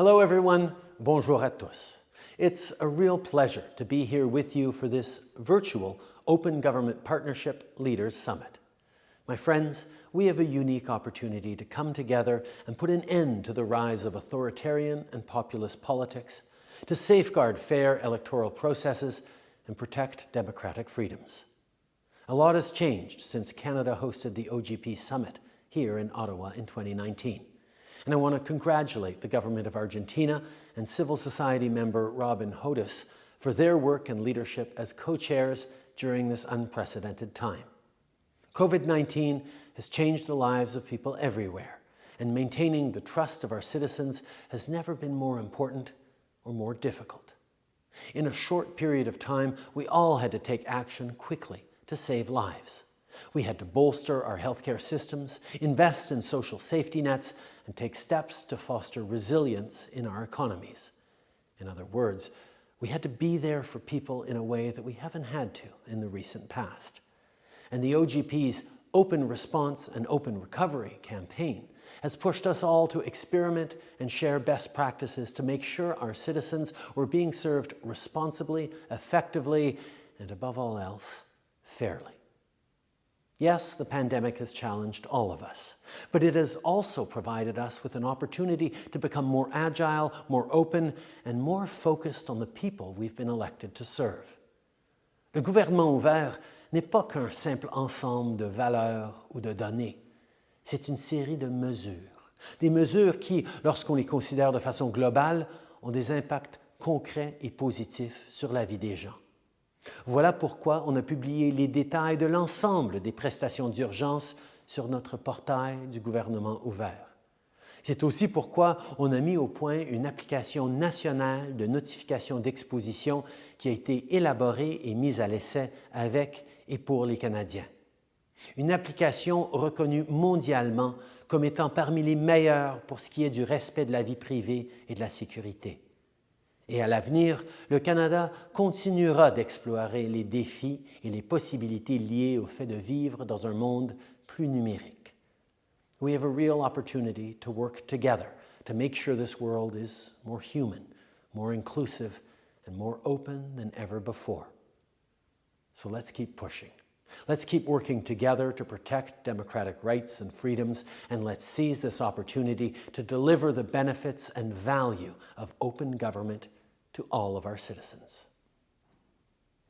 Hello everyone, bonjour à tous. It's a real pleasure to be here with you for this virtual Open Government Partnership Leaders Summit. My friends, we have a unique opportunity to come together and put an end to the rise of authoritarian and populist politics, to safeguard fair electoral processes and protect democratic freedoms. A lot has changed since Canada hosted the OGP Summit here in Ottawa in 2019. And I want to congratulate the government of Argentina and civil society member Robin Hodess for their work and leadership as co-chairs during this unprecedented time. COVID-19 has changed the lives of people everywhere, and maintaining the trust of our citizens has never been more important or more difficult. In a short period of time, we all had to take action quickly to save lives. We had to bolster our healthcare systems, invest in social safety nets, and take steps to foster resilience in our economies. In other words, we had to be there for people in a way that we haven't had to in the recent past. And the OGP's Open Response and Open Recovery campaign has pushed us all to experiment and share best practices to make sure our citizens were being served responsibly, effectively, and above all else, fairly. Yes, the pandemic has challenged all of us, but it has also provided us with an opportunity to become more agile, more open, and more focused on the people we've been elected to serve. Le gouvernement ouvert n'est pas qu'un simple ensemble de valeurs ou de données. C'est une série de mesures. Des mesures qui, lorsqu'on les considère de façon globale, ont des impacts concrets et positifs sur la vie des gens. Voilà pourquoi on a publié les détails de l'ensemble des prestations d'urgence sur notre portail du gouvernement ouvert. C'est aussi pourquoi on a mis au point une application nationale de notification d'exposition qui a été élaborée et mise à l'essai avec et pour les Canadiens. Une application reconnue mondialement comme étant parmi les meilleures pour ce qui est du respect de la vie privée et de la sécurité. Et à l'avenir, le Canada continuera d'explorer les défis et les possibilités liées au fait de vivre dans un monde plus numérique. We have a real opportunity to work together to make sure this world is more human, more inclusive, and more open than ever before. So let's keep pushing. Let's keep working together to protect democratic rights and freedoms, and let's seize this opportunity to deliver the benefits and value of open government to all of our citizens.